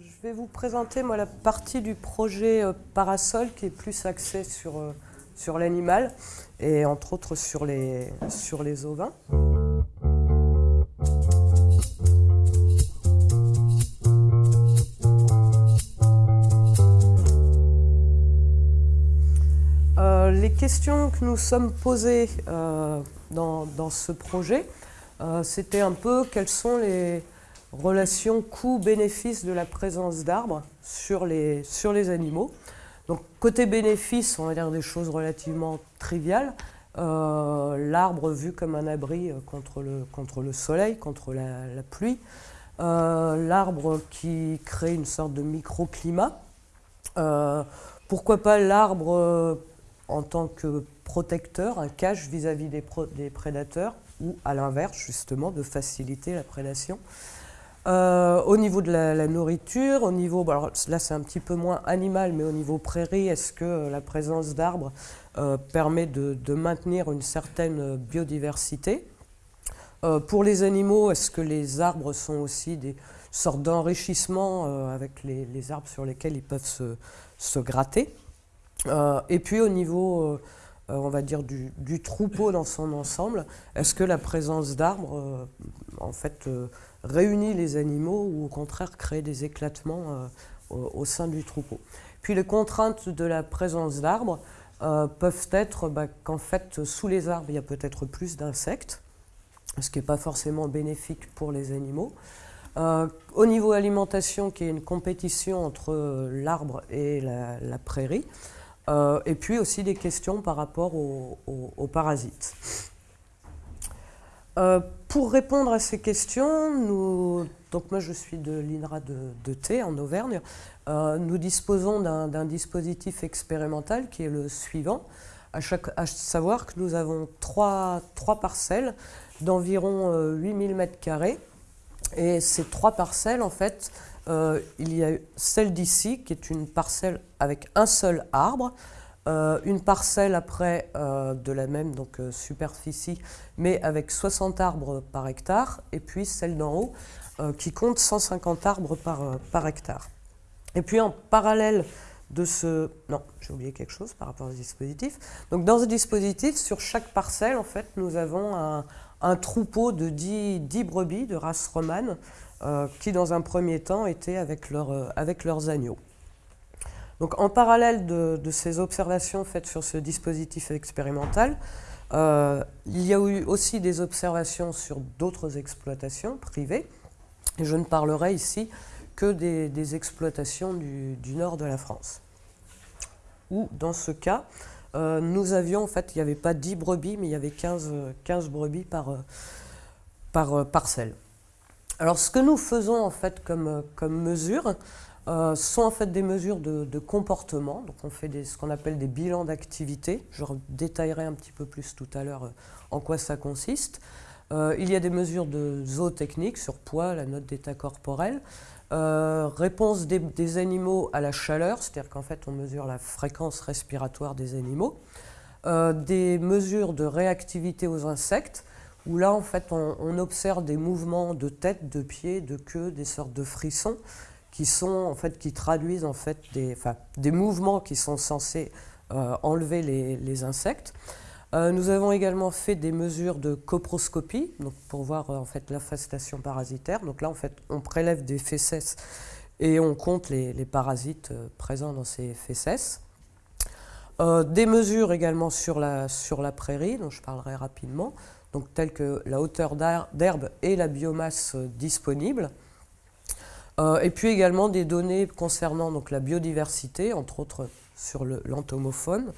je vais vous présenter moi, la partie du projet euh, Parasol qui est plus axée sur, euh, sur l'animal et entre autres sur les, sur les ovins. Euh, les questions que nous sommes posées dans, dans, ce projet, c'était un peu quelles sont les, relation coût-bénéfice de la présence d'arbres sur les, animaux. Donc côté bénéfice, on va dire des choses relativement triviales. Euh, l'arbre vu comme un abri euh, contre le, soleil, contre la, pluie. Euh, l'arbre qui crée une sorte de microclimat. pourquoi pas l'arbre en tant que protecteur, un cache vis-à-vis des, prédateurs, ou à l'inverse justement de faciliter la prédation. Euh, au niveau de la, nourriture, au niveau, là c'est un petit peu moins animal, mais au niveau prairie, est-ce que euh, la présence d'arbres euh, permet de, maintenir une certaine biodiversité? Pour les animaux, est-ce que les arbres sont aussi des sortes d'enrichissement avec les, arbres sur lesquels ils peuvent se, gratter? Et puis au niveau on va dire, du, du, troupeau dans son ensemble, est-ce que la présence d'arbres, en fait, réunit les animaux ou au contraire crée des éclatements euh, au, sein du troupeau. Puis les contraintes de la présence d'arbres euh, peuvent être bah, qu'en fait sous les arbres il y a peut-être plus d'insectes, ce qui n'est pas forcément bénéfique pour les animaux. Euh, au niveau alimentation, qui est une compétition entre l'arbre et la, prairie, et puis aussi des questions par rapport aux parasites. Pour répondre à ces questions, donc moi je suis de l'INRA de, de Thé en Auvergne, euh, nous disposons d'un dispositif expérimental qui est le suivant, à, savoir que nous avons trois, parcelles d'environ 8000 euh, m2 et ces trois parcelles en fait, il y a celle d'ici qui est une parcelle avec un seul arbre, euh, une parcelle après euh, de la même euh, superficie, mais avec 60 arbres par hectare, et puis celle d'en haut qui compte 150 arbres par, hectare. Et puis en parallèle de ce... Non, j'ai oublié quelque chose par rapport au dispositif. Donc dans ce dispositif, sur chaque parcelle, en fait, nous avons un, troupeau de 10, 10, brebis de race romane qui, dans un premier temps, étaient avec leurs agneaux. Donc, en parallèle de, ces observations faites sur ce dispositif expérimental, euh, il y a eu aussi des observations sur d'autres exploitations privées, je ne parlerai ici que des, exploitations du, nord de la France. Où, dans ce cas, euh, nous avions, en fait, il n'y avait pas 10 brebis, mais il y avait 15, 15 brebis par, par parcelle. Alors, ce que nous faisons, en fait, comme mesure, euh, sont en fait des mesures de, comportement. Donc on fait ce qu'on appelle des bilans d'activité. Je détaillerai un petit peu plus tout à l'heure euh, en quoi ça consiste. Euh, il y a des mesures de zootechnique sur poids, la note d'état corporel, réponse des, animaux à la chaleur, c'est-à-dire qu'en fait on mesure la fréquence respiratoire des animaux, des mesures de réactivité aux insectes, où là en fait on observe des mouvements de tête, de pied, de queue, des sortes de frissons, qui sont en fait qui traduisent en fait des, des mouvements qui sont censés euh, enlever les, insectes. Euh, nous avons également fait des mesures de coproscopie donc pour voir euh, en fait l'infestation parasitaire. Donc là en fait on prélève des fesses et on compte les, les parasites présents dans ces fesses. des mesures également sur la, sur la prairie, dont je parlerai rapidement, donc telles que la hauteur d'herbe et la biomasse disponible. Euh, et puis également des données concernant la biodiversité, entre autres sur l'entomophone,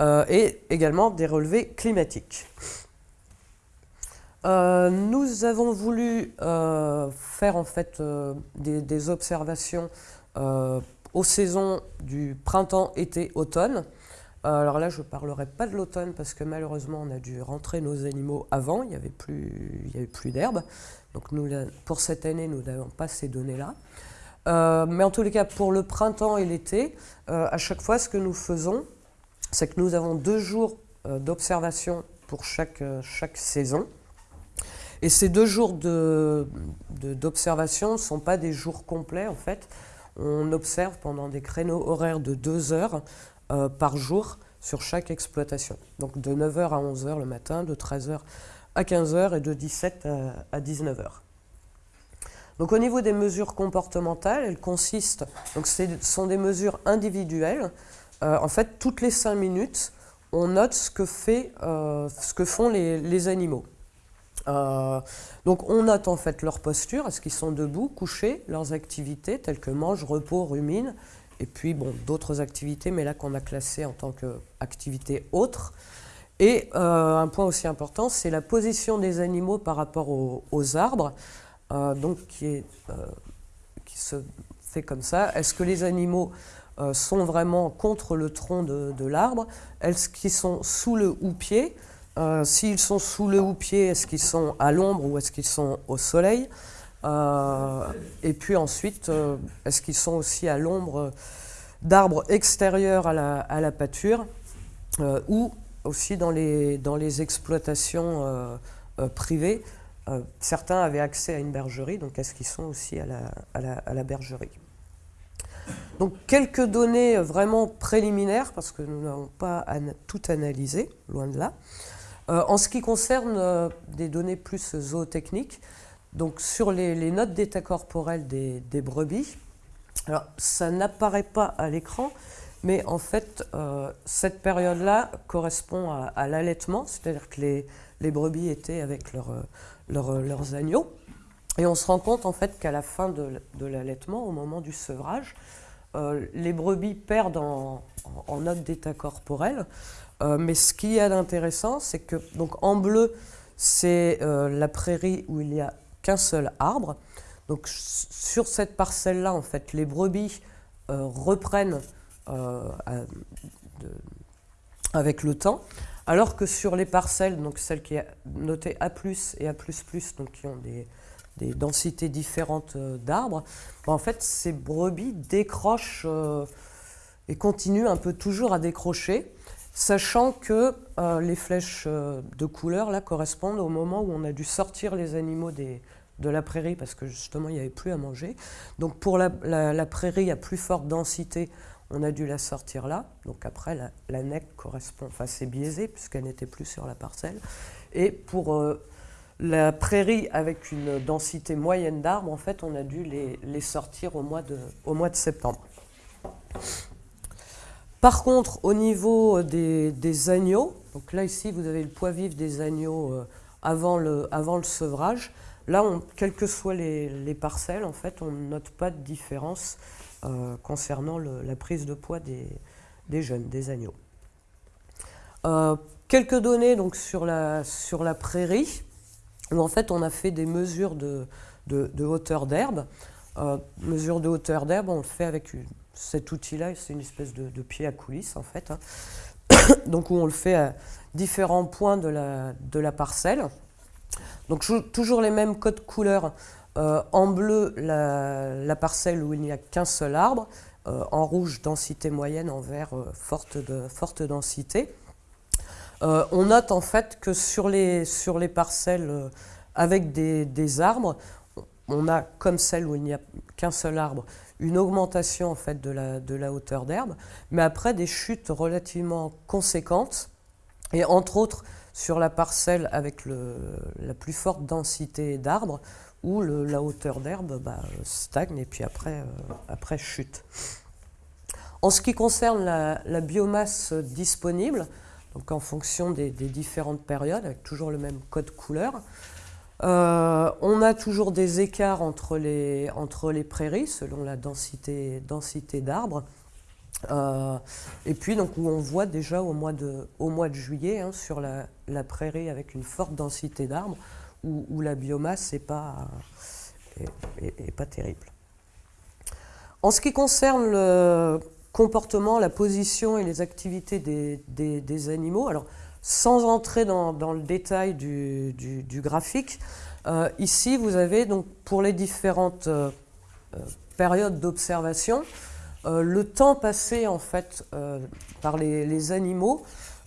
euh, et également des relevés climatiques. Euh, nous avons voulu faire en fait des, observations aux saisons du printemps, été, automne. Alors là, je ne parlerai pas de l'automne parce que malheureusement, on a dû rentrer nos animaux avant, il n'y avait plus, plus d'herbe. Donc pour cette année, nous n'avons pas ces données-là. Euh, mais en tous les cas, pour le printemps et l'été, euh, à chaque fois, ce que nous faisons, c'est que nous avons deux jours euh, d'observation pour chaque saison. Et ces deux jours d'observation ne sont pas des jours complets en fait. On observe pendant des créneaux horaires de 2 heures par jour sur chaque exploitation. Donc de 9h à 11h le matin, de 13h à 15h et de 17 à 19h. Donc au niveau des mesures comportementales, elles consistent, donc ce sont des mesures individuelles. Euh, en fait, toutes les 5 minutes, on note ce que, euh, ce que font les, animaux. Euh, donc on note en fait leur posture, est-ce qu'ils sont debout, couchés, leurs activités telles que mange, repos, rumine, et puis d'autres activités, mais là qu'on a classé en tant qu'activité autre. Et euh, un point aussi important, c'est la position des animaux par rapport aux, arbres, euh, donc qui, se fait comme ça. Est-ce que les animaux sont vraiment contre le tronc de, l'arbre? Est-ce qu'ils sont sous le houppier? S'ils sont sous le houppier, est-ce qu'ils sont à l'ombre ou est-ce qu'ils sont au soleil Et puis ensuite, est-ce qu'ils sont aussi à l'ombre d'arbres extérieurs à la, pâture ou aussi dans les, exploitations euh, euh, privées, euh, certains avaient accès à une bergerie, donc est-ce qu'ils sont aussi à la, à la, bergerie donc quelques données vraiment préliminaires, parce que nous n'avons pas tout analysé, loin de là. En ce qui concerne des données plus zootechniques, donc sur les, notes d'état corporel des, brebis, ça n'apparaît pas à l'écran, mais en fait, euh, cette période-là correspond à, l'allaitement, c'est-à-dire que les, brebis étaient avec euh, euh, leurs agneaux. Et on se rend compte en fait qu'à la fin de, l'allaitement, au moment du sevrage, les brebis perdent en, note d'état corporel. Mais ce qui est d'intéressant, c'est que donc en bleu, c'est la prairie où il n'y a qu'un seul arbre. Donc sur cette parcelle-là, en fait, les brebis reprennent euh, avec le temps, alors que sur les parcelles, donc celles qui sont notées A+, et A++, donc qui ont des, densités différentes euh, d'arbres, ben, en fait, ces brebis décrochent euh, et continuent un peu toujours à décrocher, sachant que les flèches de couleur correspondent au moment où on a dû sortir les animaux de la prairie parce que justement il n'y avait plus à manger. Donc pour la, prairie à plus forte densité, on a dû la sortir là, donc après la, la correspond, enfin c'est biaisé puisqu'elle n'était plus sur la parcelle. Et pour euh, la prairie avec une densité moyenne d'arbres, en fait on a dû les, sortir au mois de septembre. Par contre, au niveau des, agneaux, donc là ici vous avez le poids vif des agneaux euh, avant, le, sevrage. Là, quelles que soient les, les, parcelles, en fait, on ne note pas de différence euh, concernant la prise de poids des, jeunes, des agneaux. Euh, quelques données donc, sur, la, prairie, où en fait on a fait des mesures de, hauteur d'herbe. Euh, mesure de hauteur d'herbe, on le fait avec cet outil-là, c'est une espèce de, pied à coulisses en fait. Hein. donc où on le fait à différents points de la, parcelle. Donc toujours les mêmes codes couleurs euh, en bleu, la, parcelle où il n'y a qu'un seul arbre. Euh, en rouge, densité moyenne. En vert, euh, forte, de, forte densité. on note en fait que sur les parcelles avec des, arbres, on a, comme celle où il n'y a qu'un seul arbre, une augmentation en fait de la, hauteur d'herbe, mais après des chutes relativement conséquentes, et entre autres sur la parcelle avec la plus forte densité d'arbres, où la hauteur d'herbe bah, stagne et puis après, euh, après chute. En ce qui concerne la, biomasse disponible, donc en fonction des, différentes périodes, avec toujours le même code couleur, euh, on a toujours des écarts entre les, entre les prairies selon la densité, densité d'arbres. Euh, et puis donc où on voit déjà au mois de, au mois de juillet hein, sur la, prairie avec une forte densité d'arbres, où, la biomasse n'est pas, pas terrible. En ce qui concerne le comportement, la position et les activités des, animaux, alors sans entrer dans, le détail du, graphique, euh, ici vous avez donc pour les différentes euh, euh, périodes d'observation, le temps passé en fait par les, animaux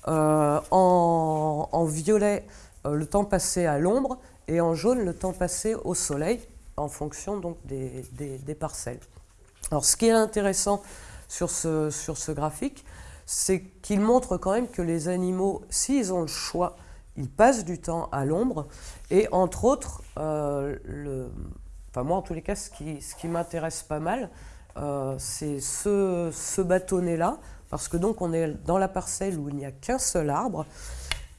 en, violet le temps passé à l'ombre et en jaune le temps passé au soleil en fonction donc des, parcelles. Alors ce qui est intéressant sur ce graphique, c'est qu'il montre quand même que les animaux, s'ils ont le choix, ils passent du temps à l'ombre. Et entre autres, euh, moi en tous les cas, ce qui, m'intéresse pas mal, euh, c'est ce, ce bâtonnet-là, parce que donc on est dans la parcelle où il n'y a qu'un seul arbre,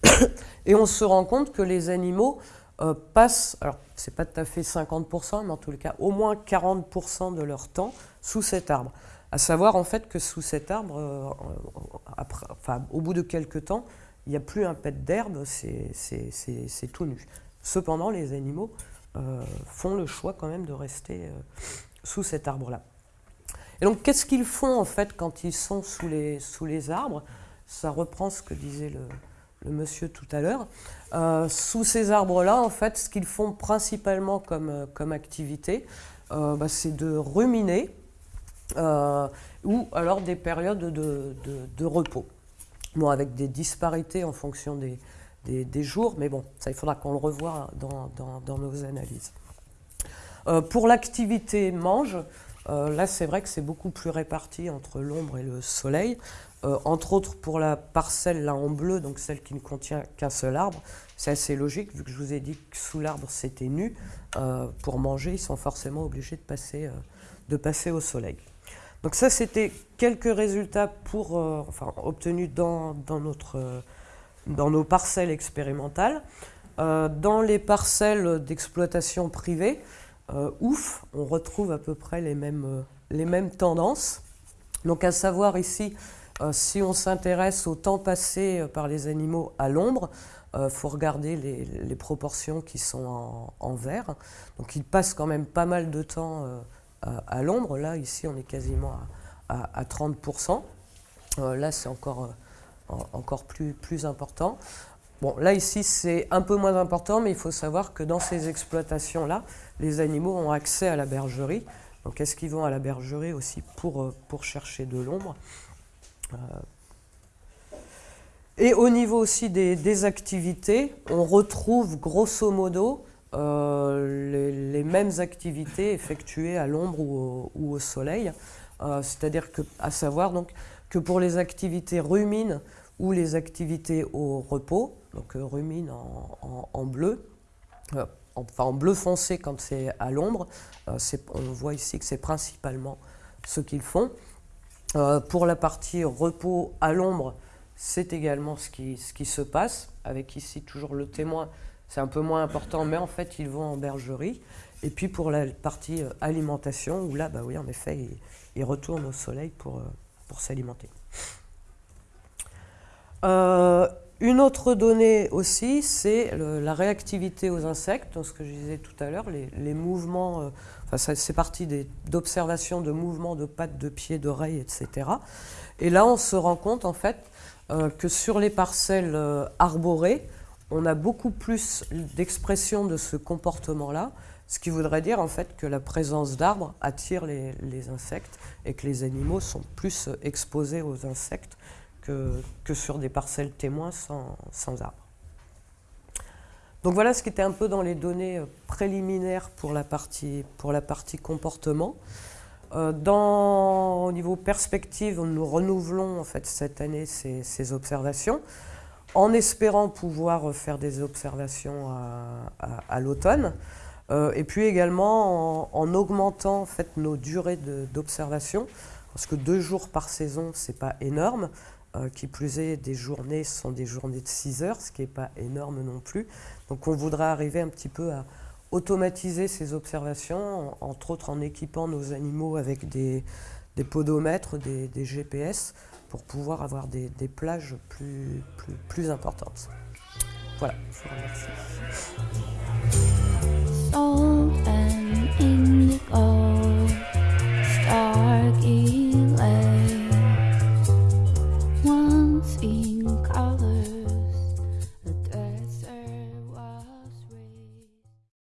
et on se rend compte que les animaux euh, passent, alors c'est pas tout à fait 50%, mais en tous les cas au moins 40% de leur temps sous cet arbre. À savoir en fait que sous cet arbre, euh, au bout de quelques temps, il n'y a plus un pet d'herbe, c'est tout nu. Cependant, les animaux euh, font le choix quand même de rester sous cet arbre-là. Et donc, qu'est-ce qu'ils font en fait quand ils sont sous les, arbres? Ça reprend ce que disait le, monsieur tout à l'heure. Euh, sous ces arbres-là, en fait, ce qu'ils font principalement comme, euh, activité, euh, bah, c'est de ruminer ou alors des périodes de, repos. Bon, avec des disparités en fonction des, des, jours, mais bon, ça, il faudra qu'on le revoie dans, dans, dans nos analyses. pour l'activité mange, là, c'est vrai que c'est beaucoup plus réparti entre l'ombre et le soleil. Euh, entre autres pour la parcelle là en bleu, donc celle qui ne contient qu'un seul arbre, c'est assez logique vu que je vous ai dit que sous l'arbre c'était nu. Euh, pour manger, ils sont forcément obligés de passer, euh, de passer au soleil. Donc ça c'était quelques résultats pour, enfin, obtenus dans, dans, notre, dans nos parcelles expérimentales. dans les parcelles d'exploitation privée, ouf, on retrouve à peu près les mêmes, les mêmes tendances. Donc à savoir ici si on s'intéresse au temps passé euh, par les animaux à l'ombre, il euh, faut regarder les, proportions qui sont en, vert. Donc ils passent quand même pas mal de temps à, l'ombre. Là, ici, on est quasiment à, 30%. là, c'est encore, encore plus, plus important. Bon, là, ici, c'est un peu moins important, mais il faut savoir que dans ces exploitations-là, les animaux ont accès à la bergerie. Donc, est-ce qu'ils vont à la bergerie aussi pour, pour chercher de l'ombre? euh, et au niveau aussi des, activités, on retrouve grosso modo euh, les, mêmes activités effectuées à l'ombre ou, au soleil. Euh, c'est-à-dire que, à savoir donc, que pour les activités rumines ou les activités au repos, donc rumine en, bleu, enfin en bleu foncé quand c'est à l'ombre, on voit ici que c'est principalement ce qu'ils font. Euh, pour la partie repos à l'ombre, c'est également ce qui, ce qui, se passe, avec ici toujours le témoin, c'est un peu moins important, mais en fait ils vont en bergerie. Et puis pour la partie euh, alimentation, où là, bah oui, en effet, ils, retournent au soleil pour, euh, pour s'alimenter. une autre donnée aussi, c'est la réactivité aux insectes, ce que je disais tout à l'heure, les, les, mouvements c'est parti d'observations de mouvements de pattes, de pieds, d'oreilles, etc. Et là, on se rend compte en fait euh, que sur les parcelles euh, arborées, on a beaucoup plus d'expression de ce comportement-là, ce qui voudrait dire en fait que la présence d'arbres attire les, insectes et que les animaux sont plus exposés aux insectes que, que sur des parcelles témoins sans, sans arbres. Donc voilà ce qui était un peu dans les données euh, préliminaires pour la partie, pour la partie comportement. Euh, dans, au niveau perspective, nous renouvelons en fait cette année ces, observations en espérant pouvoir faire des observations à, l'automne euh, et puis également en, augmentant en fait nos durées d'observation parce que deux jours par saison c'est pas énorme euh, qui plus est, des journées sont des journées de 6 heures, ce qui n'est pas énorme non plus. Donc on voudrait arriver un petit peu à automatiser ces observations, entre autres en équipant nos animaux avec des, podomètres, des, GPS, pour pouvoir avoir des, plages plus, plus, plus importantes. Voilà, je vous remercie.